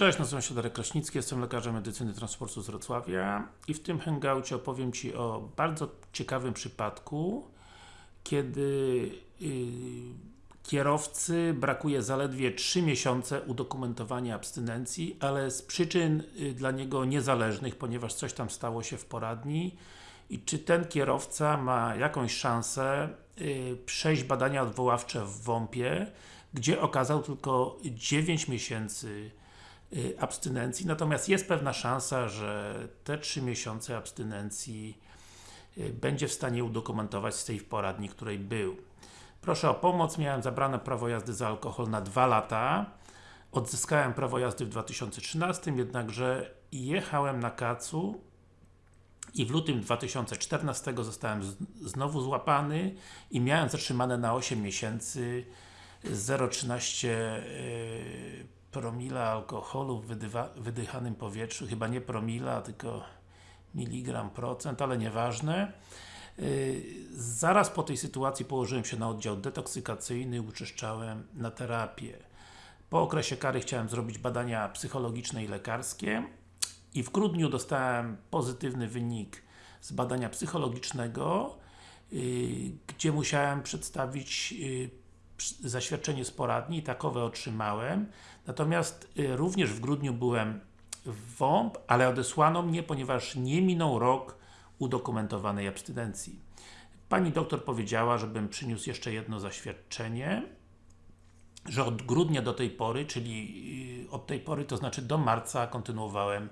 Cześć, nazywam się Darek Kraśnicki, jestem lekarzem medycyny transportu z Wrocławia i w tym hangoucie opowiem Ci o bardzo ciekawym przypadku, kiedy yy, kierowcy brakuje zaledwie 3 miesiące udokumentowania abstynencji, ale z przyczyn yy, dla niego niezależnych, ponieważ coś tam stało się w poradni. I czy ten kierowca ma jakąś szansę yy, przejść badania odwoławcze w WOMP-ie, gdzie okazał tylko 9 miesięcy Y, abstynencji, natomiast jest pewna szansa, że te 3 miesiące abstynencji y, będzie w stanie udokumentować z tej poradni, której był. Proszę o pomoc, miałem zabrane prawo jazdy za alkohol na 2 lata, odzyskałem prawo jazdy w 2013, jednakże jechałem na kacu i w lutym 2014 zostałem znowu złapany i miałem zatrzymane na 8 miesięcy 0,13 promila alkoholu w wydychanym powietrzu, chyba nie promila, tylko miligram procent, ale nieważne. Yy, zaraz po tej sytuacji położyłem się na oddział detoksykacyjny, uczyszczałem na terapię. Po okresie kary chciałem zrobić badania psychologiczne i lekarskie i w grudniu dostałem pozytywny wynik z badania psychologicznego, yy, gdzie musiałem przedstawić yy, zaświadczenie z poradni i takowe otrzymałem. Natomiast y, również w grudniu byłem w WOMP, ale odesłano mnie, ponieważ nie minął rok udokumentowanej abstynencji. Pani doktor powiedziała, żebym przyniósł jeszcze jedno zaświadczenie, że od grudnia do tej pory, czyli y, od tej pory, to znaczy do marca kontynuowałem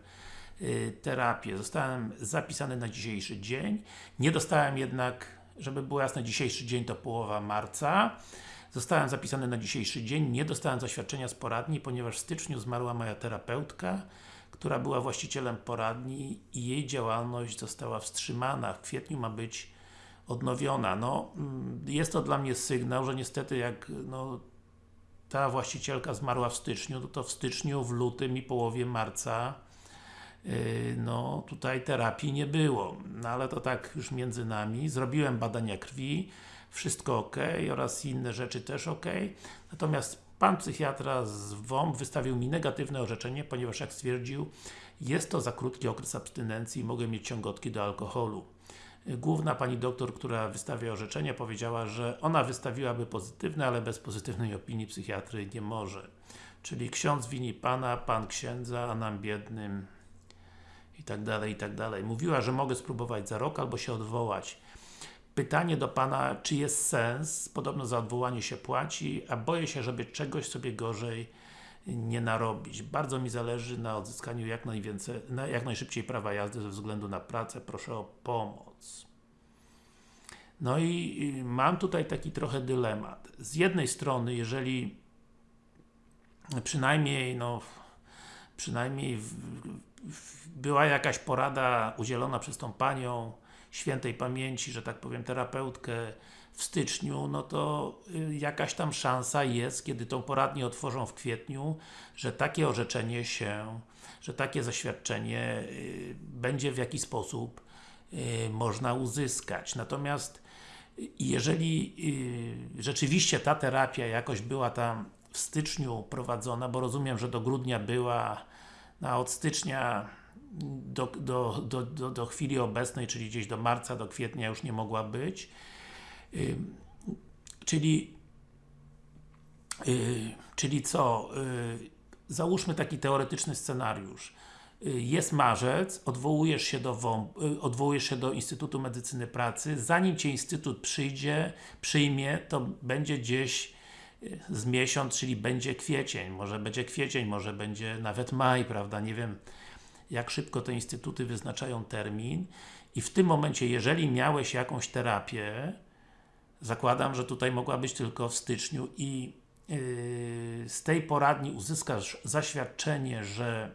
y, terapię. Zostałem zapisany na dzisiejszy dzień. Nie dostałem jednak, żeby było jasne, dzisiejszy dzień to połowa marca. Zostałem zapisany na dzisiejszy dzień, nie dostałem zaświadczenia z poradni, ponieważ w styczniu zmarła moja terapeutka, która była właścicielem poradni i jej działalność została wstrzymana. W kwietniu ma być odnowiona. No, mm, jest to dla mnie sygnał, że niestety jak no, ta właścicielka zmarła w styczniu, to, to w styczniu, w lutym i połowie marca yy, no tutaj terapii nie było. No ale to tak już między nami. Zrobiłem badania krwi, wszystko ok oraz inne rzeczy też ok. Natomiast Pan psychiatra z WOMP wystawił mi negatywne orzeczenie, ponieważ jak stwierdził, jest to za krótki okres abstynencji i mogę mieć ciągotki do alkoholu. Główna Pani doktor, która wystawia orzeczenie, powiedziała, że ona wystawiłaby pozytywne, ale bez pozytywnej opinii psychiatry nie może. Czyli ksiądz wini Pana, Pan księdza, a nam biednym i tak dalej, i tak dalej. Mówiła, że mogę spróbować za rok albo się odwołać. Pytanie do Pana, czy jest sens? Podobno za odwołanie się płaci, a boję się, żeby czegoś sobie gorzej nie narobić. Bardzo mi zależy na odzyskaniu jak, najwięcej, na jak najszybciej prawa jazdy ze względu na pracę. Proszę o pomoc. No i mam tutaj taki trochę dylemat. Z jednej strony, jeżeli przynajmniej, no, przynajmniej w, w, była jakaś porada udzielona przez tą Panią, świętej pamięci, że tak powiem, terapeutkę w styczniu, no to y, jakaś tam szansa jest, kiedy tą poradnię otworzą w kwietniu, że takie orzeczenie się, że takie zaświadczenie y, będzie w jakiś sposób y, można uzyskać. Natomiast jeżeli rzeczywiście ta terapia jakoś była tam w styczniu prowadzona, bo rozumiem, że do grudnia była, a od stycznia do, do, do, do, do chwili obecnej, czyli gdzieś do marca, do kwietnia już nie mogła być. Czyli yy, czyli co? Yy, załóżmy taki teoretyczny scenariusz. Jest marzec, odwołujesz się do WOMP, odwołujesz się do Instytutu Medycyny Pracy, zanim Cię Instytut przyjdzie, przyjmie, to będzie gdzieś z miesiąc, czyli będzie kwiecień, może będzie kwiecień, może będzie nawet maj, prawda, nie wiem jak szybko te instytuty wyznaczają termin i w tym momencie, jeżeli miałeś jakąś terapię, zakładam, że tutaj mogła być tylko w styczniu i yy, z tej poradni uzyskasz zaświadczenie, że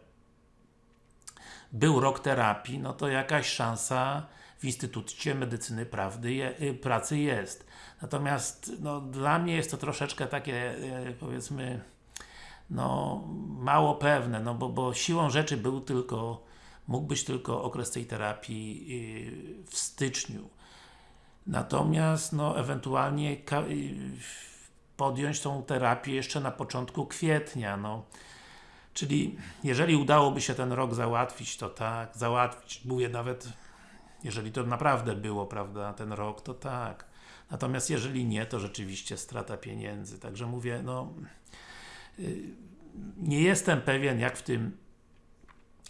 był rok terapii, no to jakaś szansa w Instytucie Medycyny Prawdy je, yy, Pracy jest. Natomiast no, dla mnie jest to troszeczkę takie, yy, powiedzmy, no, mało pewne, no bo, bo siłą rzeczy był tylko, mógł być tylko okres tej terapii yy, w styczniu. Natomiast, no, ewentualnie yy, podjąć tą terapię jeszcze na początku kwietnia, no. Czyli, jeżeli udałoby się ten rok załatwić, to tak, załatwić, mówię nawet, jeżeli to naprawdę było, prawda, ten rok, to tak. Natomiast jeżeli nie, to rzeczywiście strata pieniędzy. Także mówię, no nie jestem pewien, jak w tym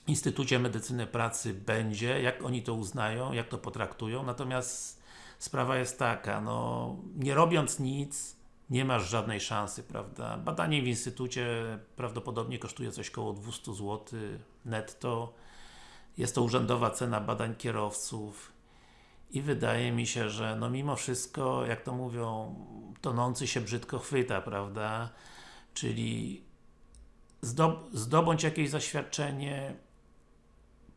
Instytucie Medycyny Pracy będzie, jak oni to uznają, jak to potraktują, natomiast sprawa jest taka, no nie robiąc nic, nie masz żadnej szansy, prawda? Badanie w Instytucie prawdopodobnie kosztuje coś około 200 zł netto. Jest to urzędowa cena badań kierowców i wydaje mi się, że no mimo wszystko, jak to mówią, tonący się brzydko chwyta, prawda? Czyli zdob zdobądź jakieś zaświadczenie,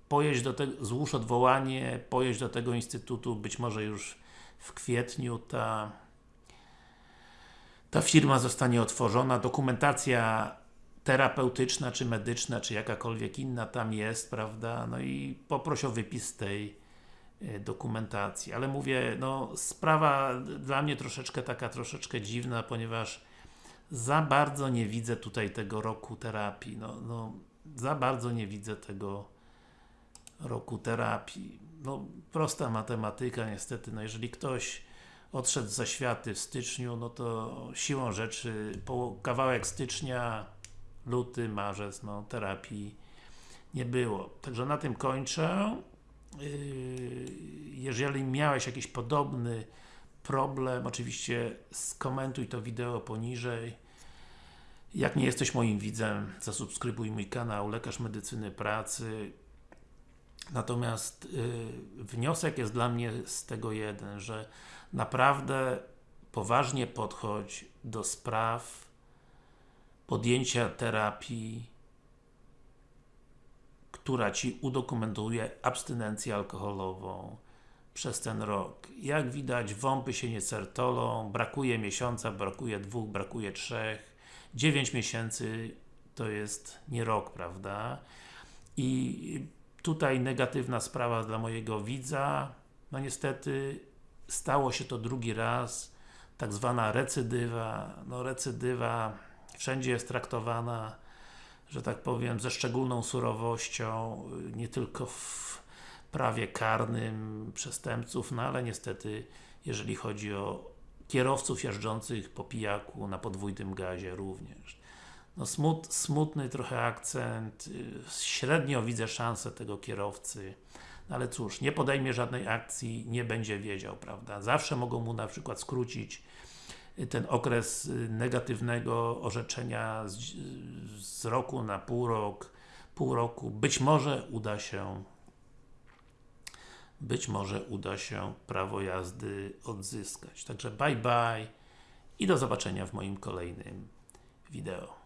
pojedź do tego, złóż odwołanie, pojedź do tego Instytutu, być może już w kwietniu ta ta firma zostanie otworzona, dokumentacja terapeutyczna, czy medyczna, czy jakakolwiek inna tam jest, prawda, no i poproś o wypis tej y, dokumentacji, ale mówię, no sprawa dla mnie troszeczkę taka, troszeczkę dziwna, ponieważ za bardzo nie widzę tutaj tego roku terapii, no, no za bardzo nie widzę tego roku terapii. No, prosta matematyka niestety, no jeżeli ktoś odszedł za światy w styczniu, no to siłą rzeczy po kawałek stycznia, luty, marzec, no terapii nie było. Także na tym kończę. Yy, jeżeli miałeś jakiś podobny problem, oczywiście skomentuj to wideo poniżej. Jak nie jesteś moim widzem, zasubskrybuj mój kanał Lekarz Medycyny Pracy. Natomiast yy, wniosek jest dla mnie z tego jeden, że naprawdę poważnie podchodź do spraw podjęcia terapii, która Ci udokumentuje abstynencję alkoholową przez ten rok. Jak widać, wąpy się nie certolą, brakuje miesiąca, brakuje dwóch, brakuje trzech. Dziewięć miesięcy to jest nie rok, prawda? I tutaj negatywna sprawa dla mojego widza, no niestety stało się to drugi raz, tak zwana recydywa, no recydywa wszędzie jest traktowana, że tak powiem, ze szczególną surowością, nie tylko w prawie karnym przestępców, no ale niestety, jeżeli chodzi o kierowców jeżdżących po pijaku na podwójnym gazie również. No smut, smutny trochę akcent, średnio widzę szansę tego kierowcy, no ale cóż, nie podejmie żadnej akcji, nie będzie wiedział, prawda? Zawsze mogą mu na przykład skrócić ten okres negatywnego orzeczenia z, z roku na pół rok, pół roku. Być może uda się być może uda się prawo jazdy odzyskać. Także bye bye i do zobaczenia w moim kolejnym wideo.